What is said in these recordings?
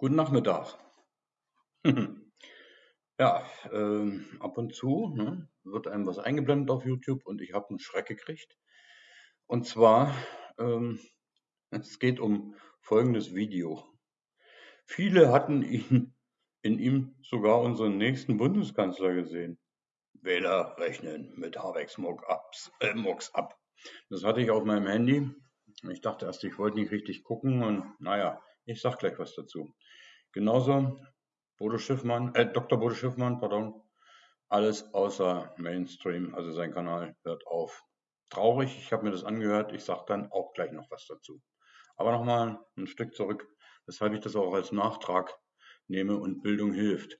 Guten Nachmittag. Ja, ähm, ab und zu ne, wird einem was eingeblendet auf YouTube und ich habe einen Schreck gekriegt. Und zwar, ähm, es geht um folgendes Video. Viele hatten ihn, in ihm sogar unseren nächsten Bundeskanzler gesehen. Wähler rechnen mit Habex Mucks äh, ab. Das hatte ich auf meinem Handy. Ich dachte erst, ich wollte nicht richtig gucken und naja, ich sag gleich was dazu. Genauso Bodo Schiffmann, äh, Dr. Bodo Schiffmann, pardon, alles außer Mainstream, also sein Kanal hört auf. Traurig, ich habe mir das angehört, ich sage dann auch gleich noch was dazu. Aber nochmal ein Stück zurück, weshalb ich das auch als Nachtrag nehme und Bildung hilft.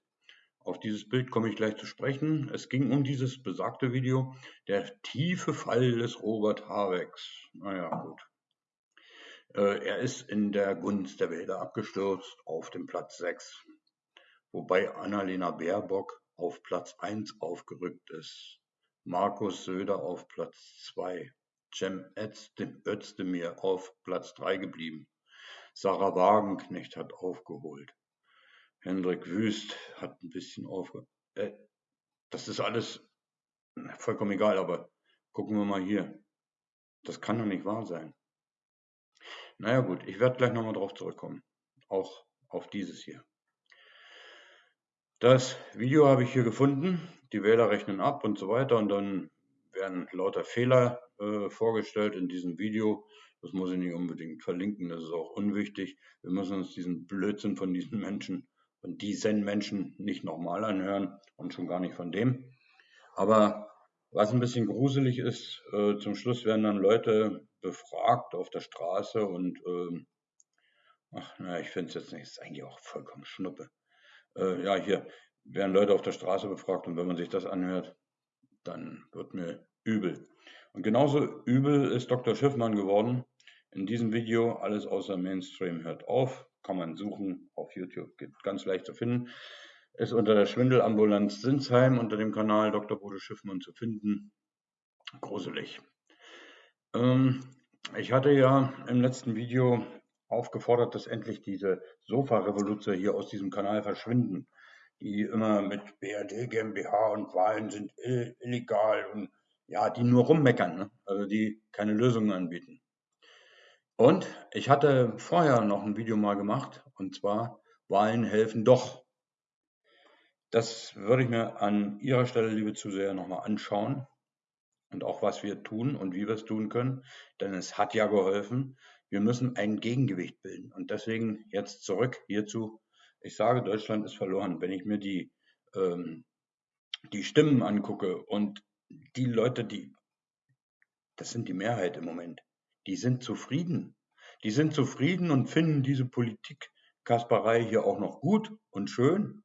Auf dieses Bild komme ich gleich zu sprechen. Es ging um dieses besagte Video, der tiefe Fall des Robert Habecks. Naja, gut. Äh, er ist in der Gunst der Wähler abgestürzt auf dem Platz 6, wobei Annalena Baerbock auf Platz 1 aufgerückt ist, Markus Söder auf Platz 2, Cem Özdemir auf Platz 3 geblieben, Sarah Wagenknecht hat aufgeholt, Hendrik Wüst hat ein bisschen aufgeholt. Äh, das ist alles vollkommen egal, aber gucken wir mal hier. Das kann doch nicht wahr sein. Naja gut, ich werde gleich nochmal drauf zurückkommen. Auch auf dieses hier. Das Video habe ich hier gefunden. Die Wähler rechnen ab und so weiter. Und dann werden lauter Fehler äh, vorgestellt in diesem Video. Das muss ich nicht unbedingt verlinken, das ist auch unwichtig. Wir müssen uns diesen Blödsinn von diesen Menschen und diesen Menschen nicht nochmal anhören und schon gar nicht von dem. Aber was ein bisschen gruselig ist, äh, zum Schluss werden dann Leute befragt auf der Straße und ähm, ach, na, ich finde es jetzt nicht, ist eigentlich auch vollkommen Schnuppe. Äh, ja, hier werden Leute auf der Straße befragt und wenn man sich das anhört, dann wird mir übel. Und genauso übel ist Dr. Schiffmann geworden. In diesem Video alles außer Mainstream hört auf. Kann man suchen auf YouTube, geht ganz leicht zu finden. Ist unter der Schwindelambulanz Sinsheim unter dem Kanal Dr. Bodo Schiffmann zu finden. Gruselig. Ähm, ich hatte ja im letzten Video aufgefordert, dass endlich diese Sofa-Revolution hier aus diesem Kanal verschwinden, die immer mit BRD GmbH und Wahlen sind illegal und ja, die nur rummeckern, ne? also die keine Lösungen anbieten. Und ich hatte vorher noch ein Video mal gemacht, und zwar Wahlen helfen doch. Das würde ich mir an Ihrer Stelle, liebe Zuseher, nochmal anschauen und auch was wir tun und wie wir es tun können, denn es hat ja geholfen. Wir müssen ein Gegengewicht bilden und deswegen jetzt zurück hierzu. Ich sage, Deutschland ist verloren. Wenn ich mir die, ähm, die Stimmen angucke und die Leute, die, das sind die Mehrheit im Moment, die sind zufrieden. Die sind zufrieden und finden diese Politik Kasperei hier auch noch gut und schön.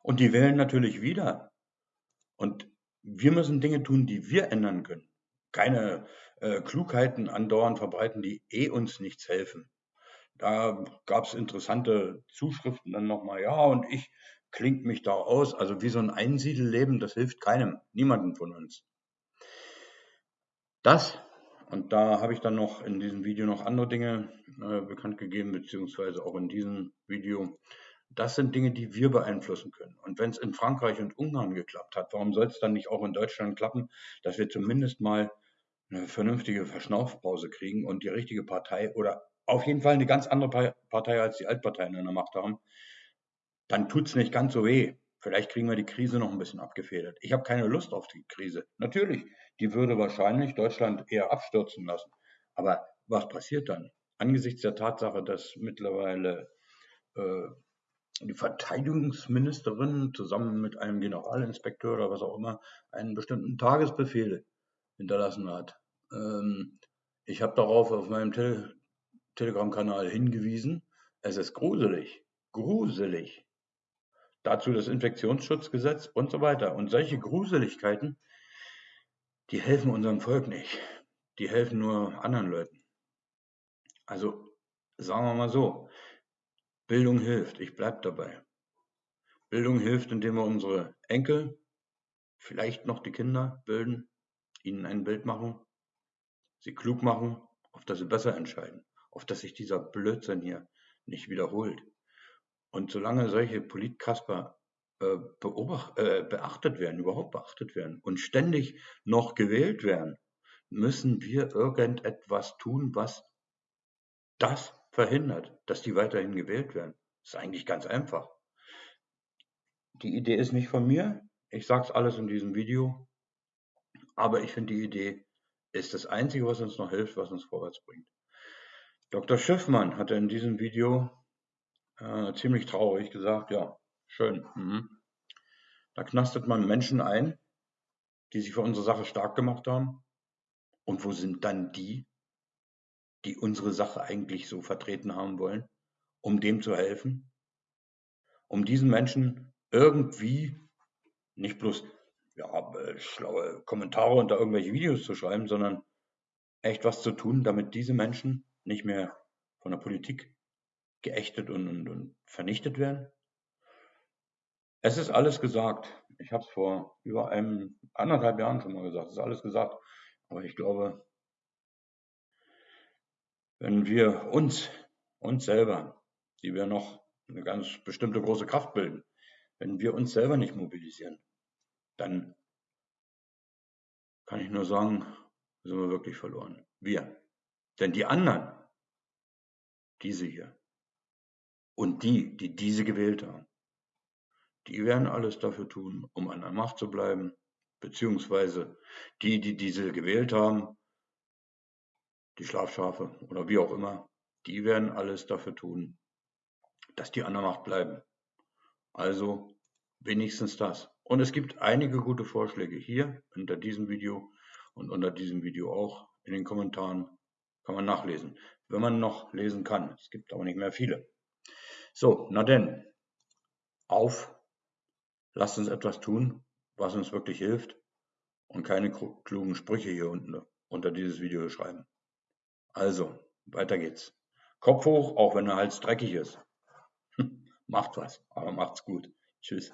Und die wählen natürlich wieder. Und wir müssen Dinge tun, die wir ändern können. Keine äh, Klugheiten andauernd verbreiten, die eh uns nichts helfen. Da gab es interessante Zuschriften dann nochmal, ja, und ich klingt mich da aus. Also wie so ein Einsiedeleben, das hilft keinem, niemandem von uns. Das, und da habe ich dann noch in diesem Video noch andere Dinge äh, bekannt gegeben, beziehungsweise auch in diesem Video, das sind Dinge, die wir beeinflussen können. Und wenn es in Frankreich und Ungarn geklappt hat, warum soll es dann nicht auch in Deutschland klappen, dass wir zumindest mal eine vernünftige Verschnaufpause kriegen und die richtige Partei oder auf jeden Fall eine ganz andere Partei als die Altparteien in der Macht haben, dann tut es nicht ganz so weh. Vielleicht kriegen wir die Krise noch ein bisschen abgefedert. Ich habe keine Lust auf die Krise. Natürlich, die würde wahrscheinlich Deutschland eher abstürzen lassen. Aber was passiert dann? Angesichts der Tatsache, dass mittlerweile äh, die Verteidigungsministerin zusammen mit einem Generalinspekteur oder was auch immer einen bestimmten Tagesbefehl hinterlassen hat. Ähm, ich habe darauf auf meinem Te Telegram-Kanal hingewiesen. Es ist gruselig, gruselig. Dazu das Infektionsschutzgesetz und so weiter. Und solche Gruseligkeiten, die helfen unserem Volk nicht. Die helfen nur anderen Leuten. Also sagen wir mal so, Bildung hilft, ich bleibe dabei. Bildung hilft, indem wir unsere Enkel, vielleicht noch die Kinder bilden, ihnen ein Bild machen, sie klug machen, auf das sie besser entscheiden, auf dass sich dieser Blödsinn hier nicht wiederholt. Und solange solche Politkasper äh, äh, beachtet werden, überhaupt beachtet werden und ständig noch gewählt werden, müssen wir irgendetwas tun, was das verhindert, dass die weiterhin gewählt werden. Ist eigentlich ganz einfach. Die Idee ist nicht von mir. Ich sage es alles in diesem Video. Aber ich finde, die Idee ist das Einzige, was uns noch hilft, was uns vorwärts bringt. Dr. Schiffmann hatte in diesem Video äh, ziemlich traurig gesagt, ja, schön. Mhm. Da knastet man Menschen ein, die sich für unsere Sache stark gemacht haben. Und wo sind dann die, die unsere Sache eigentlich so vertreten haben wollen, um dem zu helfen? Um diesen Menschen irgendwie nicht bloß ja, äh, schlaue Kommentare unter irgendwelche Videos zu schreiben, sondern echt was zu tun, damit diese Menschen nicht mehr von der Politik geächtet und, und, und vernichtet werden. Es ist alles gesagt. Ich habe es vor über einem anderthalb Jahren schon mal gesagt. Es ist alles gesagt. Aber ich glaube, wenn wir uns, uns selber, die wir noch eine ganz bestimmte große Kraft bilden, wenn wir uns selber nicht mobilisieren, dann kann ich nur sagen, sind wir wirklich verloren. Wir. Denn die anderen, diese hier, und die, die diese gewählt haben, die werden alles dafür tun, um an der Macht zu bleiben, beziehungsweise die, die diese gewählt haben, die Schlafschafe oder wie auch immer, die werden alles dafür tun, dass die an der Macht bleiben. Also wenigstens das. Und es gibt einige gute Vorschläge hier unter diesem Video und unter diesem Video auch in den Kommentaren kann man nachlesen, wenn man noch lesen kann. Es gibt aber nicht mehr viele. So, na denn, auf, lasst uns etwas tun, was uns wirklich hilft und keine klugen Sprüche hier unten unter dieses Video schreiben. Also, weiter geht's. Kopf hoch, auch wenn der Hals dreckig ist. Macht was, aber macht's gut. Tschüss.